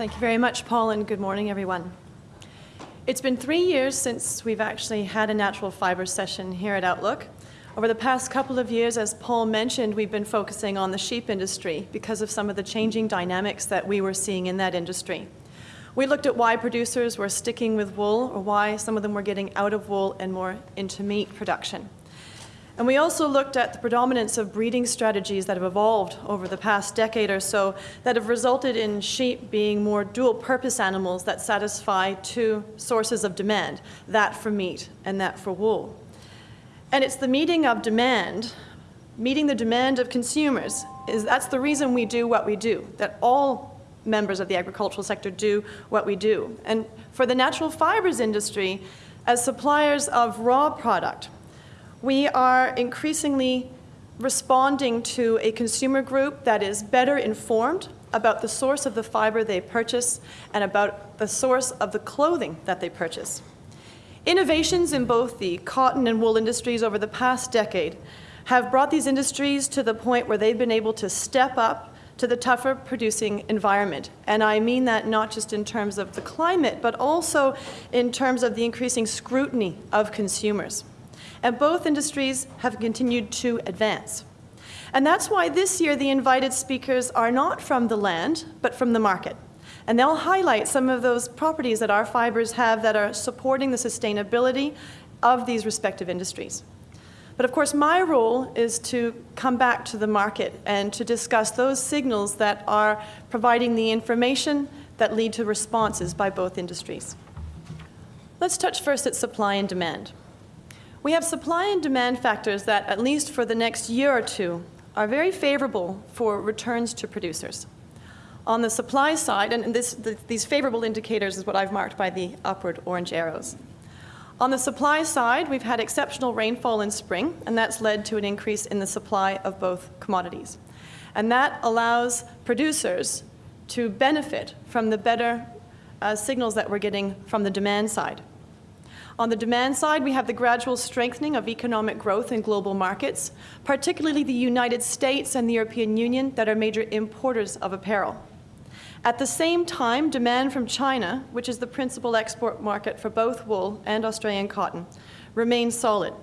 Thank you very much, Paul, and good morning, everyone. It's been three years since we've actually had a natural fiber session here at Outlook. Over the past couple of years, as Paul mentioned, we've been focusing on the sheep industry because of some of the changing dynamics that we were seeing in that industry. We looked at why producers were sticking with wool or why some of them were getting out of wool and more into meat production. And we also looked at the predominance of breeding strategies that have evolved over the past decade or so that have resulted in sheep being more dual purpose animals that satisfy two sources of demand, that for meat and that for wool. And it's the meeting of demand, meeting the demand of consumers, is that's the reason we do what we do, that all members of the agricultural sector do what we do. And for the natural fibers industry, as suppliers of raw product, we are increasingly responding to a consumer group that is better informed about the source of the fiber they purchase and about the source of the clothing that they purchase. Innovations in both the cotton and wool industries over the past decade have brought these industries to the point where they've been able to step up to the tougher producing environment. And I mean that not just in terms of the climate, but also in terms of the increasing scrutiny of consumers and both industries have continued to advance. And that's why this year the invited speakers are not from the land, but from the market. And they'll highlight some of those properties that our fibers have that are supporting the sustainability of these respective industries. But of course, my role is to come back to the market and to discuss those signals that are providing the information that lead to responses by both industries. Let's touch first at supply and demand. We have supply and demand factors that, at least for the next year or two, are very favorable for returns to producers. On the supply side, and this, the, these favorable indicators is what I've marked by the upward orange arrows. On the supply side, we've had exceptional rainfall in spring, and that's led to an increase in the supply of both commodities. And that allows producers to benefit from the better uh, signals that we're getting from the demand side. On the demand side, we have the gradual strengthening of economic growth in global markets, particularly the United States and the European Union that are major importers of apparel. At the same time, demand from China, which is the principal export market for both wool and Australian cotton, remains solid.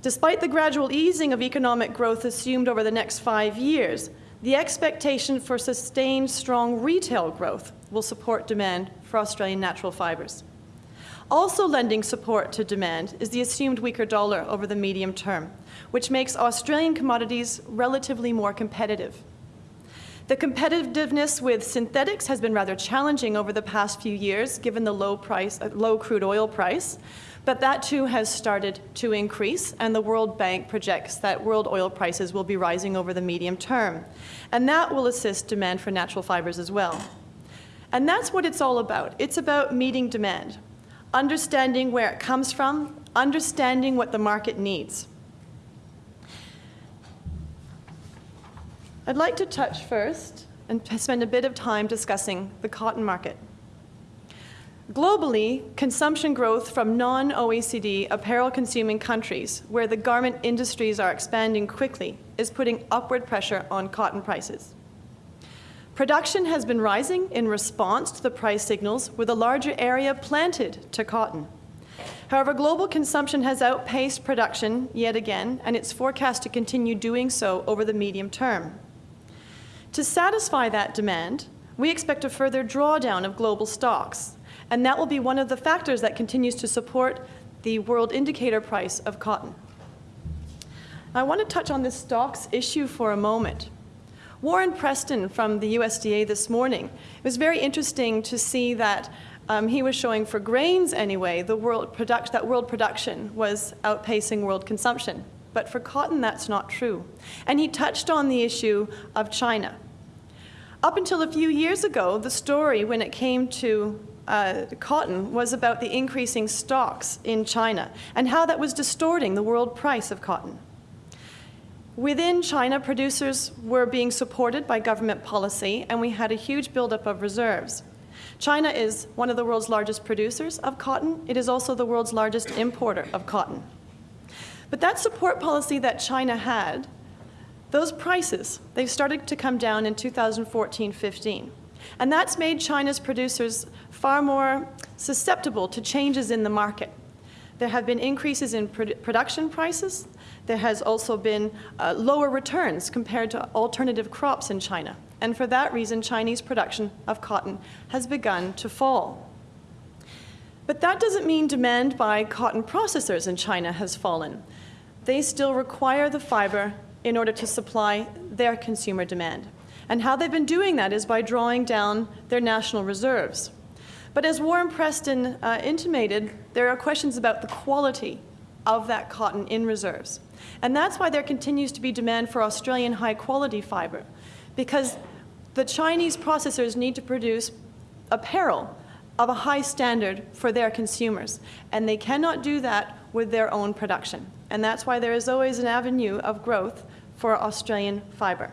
Despite the gradual easing of economic growth assumed over the next five years, the expectation for sustained strong retail growth will support demand for Australian natural fibres. Also lending support to demand is the assumed weaker dollar over the medium term, which makes Australian commodities relatively more competitive. The competitiveness with synthetics has been rather challenging over the past few years, given the low, price, uh, low crude oil price, but that too has started to increase, and the World Bank projects that world oil prices will be rising over the medium term. And that will assist demand for natural fibers as well. And that's what it's all about. It's about meeting demand understanding where it comes from, understanding what the market needs. I'd like to touch first and spend a bit of time discussing the cotton market. Globally, consumption growth from non-OECD apparel-consuming countries, where the garment industries are expanding quickly, is putting upward pressure on cotton prices. Production has been rising in response to the price signals with a larger area planted to cotton. However, global consumption has outpaced production yet again, and it's forecast to continue doing so over the medium term. To satisfy that demand, we expect a further drawdown of global stocks, and that will be one of the factors that continues to support the world indicator price of cotton. I want to touch on this stocks issue for a moment. Warren Preston from the USDA this morning, it was very interesting to see that um, he was showing for grains anyway, the world product, that world production was outpacing world consumption. But for cotton, that's not true. And he touched on the issue of China. Up until a few years ago, the story when it came to uh, cotton was about the increasing stocks in China and how that was distorting the world price of cotton. Within China, producers were being supported by government policy, and we had a huge buildup of reserves. China is one of the world's largest producers of cotton. It is also the world's largest importer of cotton. But that support policy that China had, those prices, they started to come down in 2014-15. And that's made China's producers far more susceptible to changes in the market. There have been increases in produ production prices. There has also been uh, lower returns compared to alternative crops in China. And for that reason, Chinese production of cotton has begun to fall. But that doesn't mean demand by cotton processors in China has fallen. They still require the fiber in order to supply their consumer demand. And how they've been doing that is by drawing down their national reserves. But as Warren Preston uh, intimated, there are questions about the quality of that cotton in reserves. And that's why there continues to be demand for Australian high-quality fiber, because the Chinese processors need to produce apparel of a high standard for their consumers, and they cannot do that with their own production. And that's why there is always an avenue of growth for Australian fiber.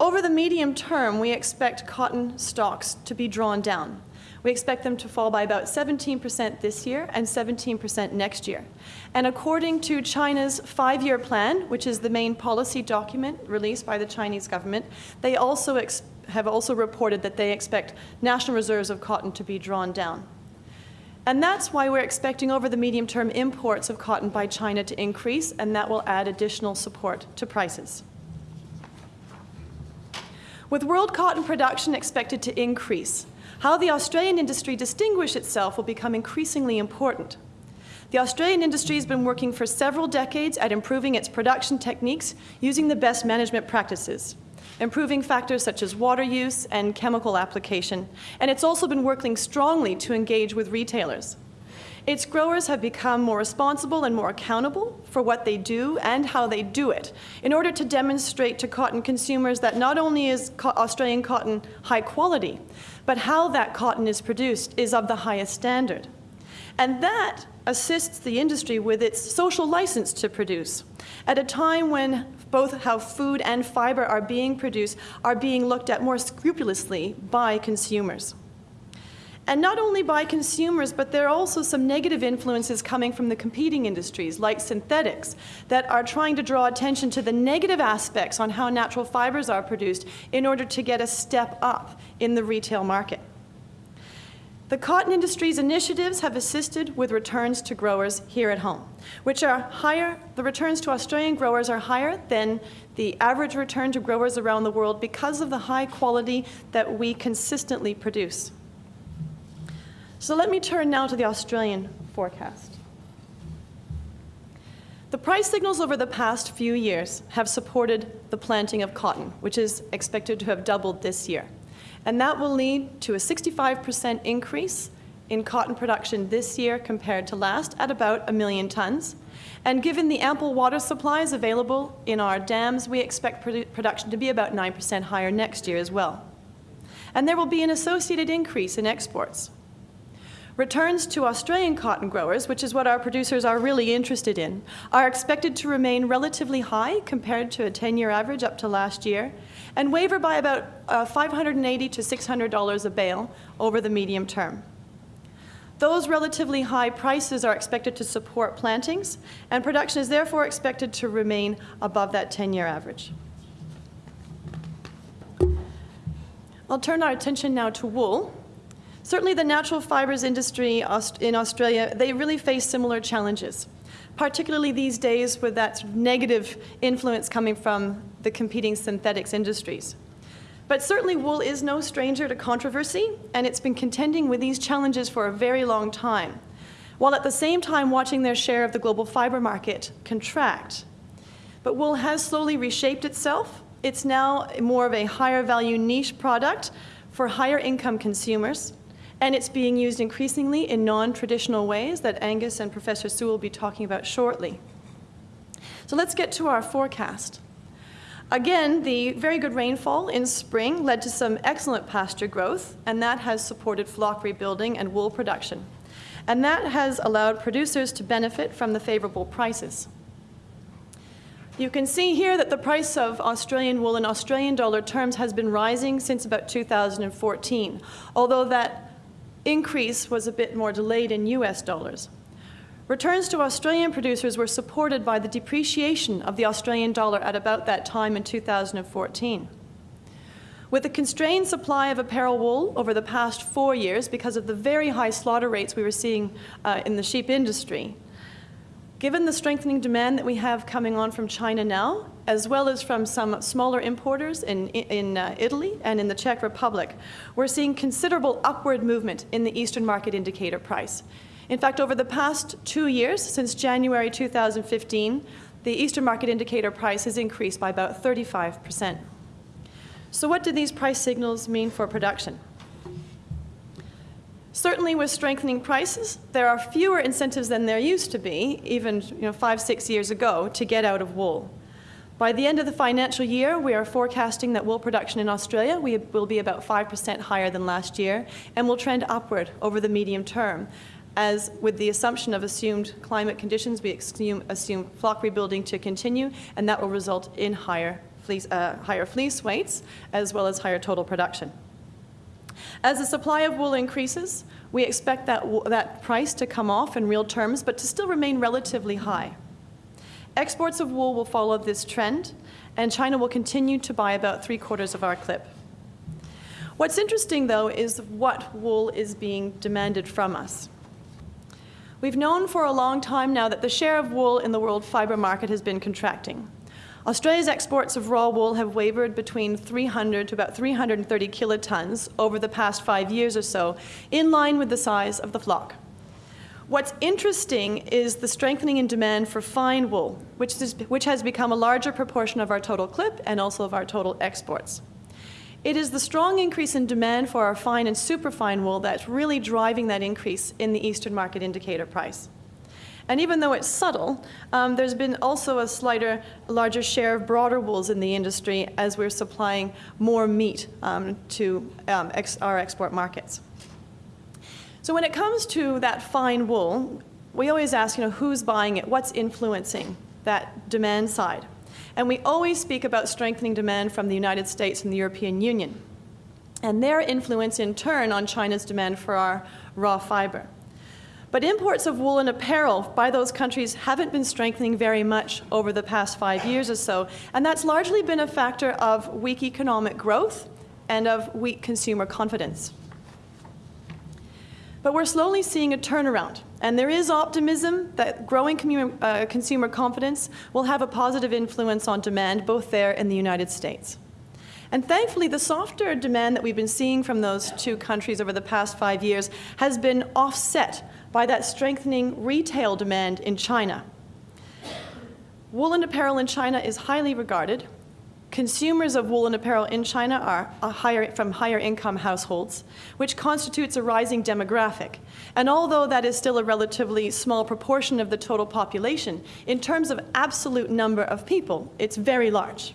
Over the medium term, we expect cotton stocks to be drawn down. We expect them to fall by about 17% this year and 17% next year. And according to China's five-year plan, which is the main policy document released by the Chinese government, they also have also reported that they expect national reserves of cotton to be drawn down. And that's why we're expecting over the medium term imports of cotton by China to increase, and that will add additional support to prices. With world cotton production expected to increase, how the Australian industry distinguish itself will become increasingly important. The Australian industry has been working for several decades at improving its production techniques using the best management practices, improving factors such as water use and chemical application, and it's also been working strongly to engage with retailers. Its growers have become more responsible and more accountable for what they do and how they do it in order to demonstrate to cotton consumers that not only is Australian cotton high quality, but how that cotton is produced is of the highest standard. And that assists the industry with its social license to produce at a time when both how food and fiber are being produced are being looked at more scrupulously by consumers. And not only by consumers, but there are also some negative influences coming from the competing industries, like synthetics, that are trying to draw attention to the negative aspects on how natural fibers are produced in order to get a step up in the retail market. The cotton industry's initiatives have assisted with returns to growers here at home, which are higher, the returns to Australian growers are higher than the average return to growers around the world because of the high quality that we consistently produce. So let me turn now to the Australian forecast. The price signals over the past few years have supported the planting of cotton, which is expected to have doubled this year. And that will lead to a 65% increase in cotton production this year compared to last at about a million tons. And given the ample water supplies available in our dams, we expect produ production to be about 9% higher next year as well. And there will be an associated increase in exports. Returns to Australian cotton growers, which is what our producers are really interested in, are expected to remain relatively high compared to a 10-year average up to last year, and waver by about uh, 580 to $600 a bale over the medium term. Those relatively high prices are expected to support plantings, and production is therefore expected to remain above that 10-year average. I'll turn our attention now to wool. Certainly the natural fibers industry in Australia, they really face similar challenges, particularly these days with that negative influence coming from the competing synthetics industries. But certainly wool is no stranger to controversy, and it's been contending with these challenges for a very long time, while at the same time watching their share of the global fiber market contract. But wool has slowly reshaped itself. It's now more of a higher value niche product for higher income consumers, and it's being used increasingly in non-traditional ways that Angus and Professor Sewell will be talking about shortly. So let's get to our forecast. Again, the very good rainfall in spring led to some excellent pasture growth, and that has supported flock rebuilding and wool production. And that has allowed producers to benefit from the favorable prices. You can see here that the price of Australian wool in Australian dollar terms has been rising since about 2014, although that increase was a bit more delayed in US dollars. Returns to Australian producers were supported by the depreciation of the Australian dollar at about that time in 2014. With the constrained supply of apparel wool over the past four years because of the very high slaughter rates we were seeing uh, in the sheep industry, given the strengthening demand that we have coming on from China now, as well as from some smaller importers in, in uh, Italy and in the Czech Republic, we're seeing considerable upward movement in the Eastern Market Indicator price. In fact, over the past two years, since January 2015, the Eastern Market Indicator price has increased by about 35 percent. So what do these price signals mean for production? Certainly with strengthening prices, there are fewer incentives than there used to be, even you know, five, six years ago, to get out of wool. By the end of the financial year, we are forecasting that wool production in Australia will be about 5% higher than last year and will trend upward over the medium term. As with the assumption of assumed climate conditions, we assume, assume flock rebuilding to continue, and that will result in higher fleece, uh, higher fleece weights as well as higher total production. As the supply of wool increases, we expect that, that price to come off in real terms, but to still remain relatively high. Exports of wool will follow this trend, and China will continue to buy about three quarters of our clip. What's interesting, though, is what wool is being demanded from us. We've known for a long time now that the share of wool in the world fiber market has been contracting. Australia's exports of raw wool have wavered between 300 to about 330 kilotons over the past five years or so, in line with the size of the flock. What's interesting is the strengthening in demand for fine wool, which, is, which has become a larger proportion of our total clip and also of our total exports. It is the strong increase in demand for our fine and superfine wool that's really driving that increase in the Eastern Market Indicator price. And even though it's subtle, um, there's been also a slighter, larger share of broader wools in the industry as we're supplying more meat um, to um, ex our export markets. So when it comes to that fine wool, we always ask, you know, who's buying it? What's influencing that demand side? And we always speak about strengthening demand from the United States and the European Union and their influence in turn on China's demand for our raw fiber. But imports of wool and apparel by those countries haven't been strengthening very much over the past five years or so, and that's largely been a factor of weak economic growth and of weak consumer confidence. But we're slowly seeing a turnaround, and there is optimism that growing uh, consumer confidence will have a positive influence on demand both there and the United States. And thankfully, the softer demand that we've been seeing from those two countries over the past five years has been offset by that strengthening retail demand in China. Woolen apparel in China is highly regarded. Consumers of woolen apparel in China are higher, from higher income households, which constitutes a rising demographic. And although that is still a relatively small proportion of the total population, in terms of absolute number of people, it's very large.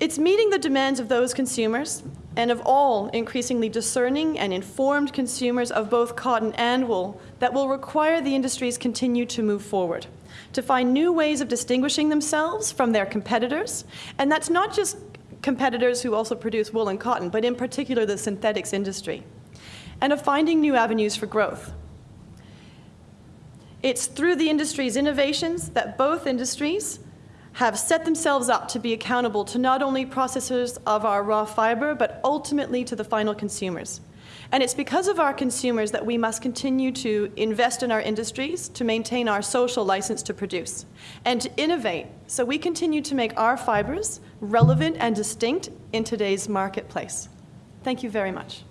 It's meeting the demands of those consumers and of all increasingly discerning and informed consumers of both cotton and wool that will require the industries continue to move forward, to find new ways of distinguishing themselves from their competitors. And that's not just competitors who also produce wool and cotton, but in particular the synthetics industry, and of finding new avenues for growth. It's through the industry's innovations that both industries have set themselves up to be accountable to not only processors of our raw fiber, but ultimately to the final consumers. And it's because of our consumers that we must continue to invest in our industries to maintain our social license to produce and to innovate so we continue to make our fibers relevant and distinct in today's marketplace. Thank you very much.